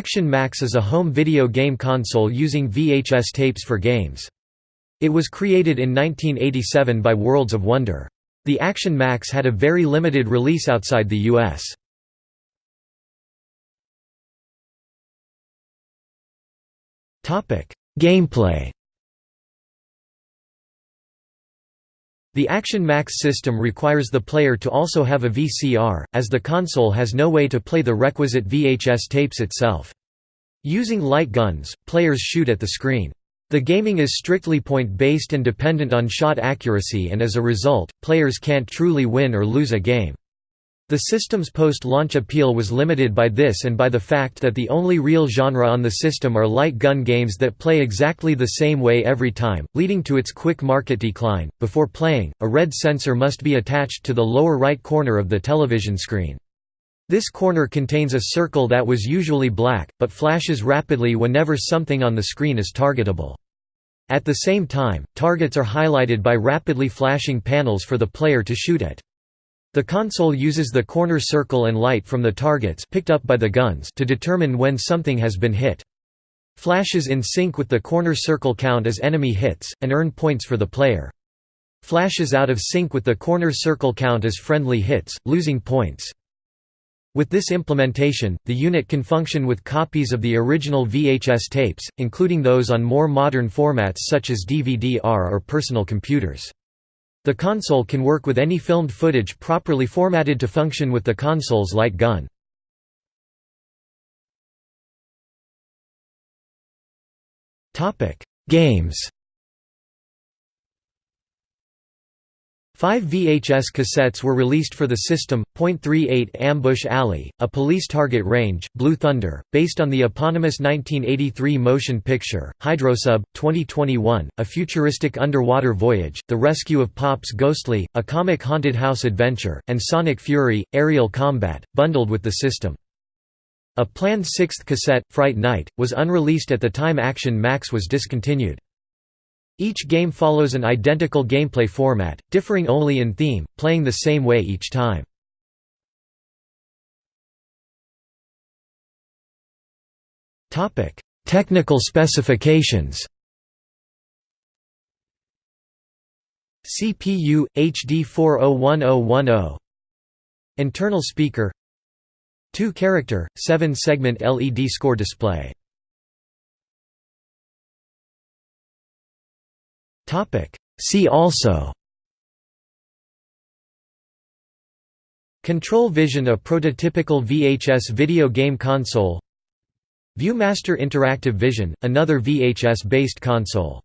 Action Max is a home video game console using VHS tapes for games. It was created in 1987 by Worlds of Wonder. The Action Max had a very limited release outside the US. Gameplay The Action Max system requires the player to also have a VCR, as the console has no way to play the requisite VHS tapes itself. Using light guns, players shoot at the screen. The gaming is strictly point-based and dependent on shot accuracy and as a result, players can't truly win or lose a game. The system's post-launch appeal was limited by this and by the fact that the only real genre on the system are light gun games that play exactly the same way every time, leading to its quick market decline. Before playing, a red sensor must be attached to the lower right corner of the television screen. This corner contains a circle that was usually black, but flashes rapidly whenever something on the screen is targetable. At the same time, targets are highlighted by rapidly flashing panels for the player to shoot at. The console uses the corner circle and light from the targets picked up by the guns to determine when something has been hit. Flashes in sync with the corner circle count as enemy hits, and earn points for the player. Flashes out of sync with the corner circle count as friendly hits, losing points. With this implementation, the unit can function with copies of the original VHS tapes, including those on more modern formats such as DVD-R or personal computers. The console can work with any filmed footage properly formatted to function with the console's light gun. Games Five VHS cassettes were released for the system, .38 Ambush Alley, a police target range, Blue Thunder, based on the eponymous 1983 motion picture, Hydrosub, 2021, a futuristic underwater voyage, The Rescue of Pops Ghostly, a comic haunted house adventure, and Sonic Fury, aerial combat, bundled with the system. A planned sixth cassette, Fright Night, was unreleased at the time Action Max was discontinued. Each game follows an identical gameplay format, differing only in theme, playing the same way each time. Technical specifications. CPU HD 401010 Internal speaker. 2 character 7 segment LED score display See also Control Vision a prototypical VHS video game console Viewmaster Interactive Vision, another VHS-based console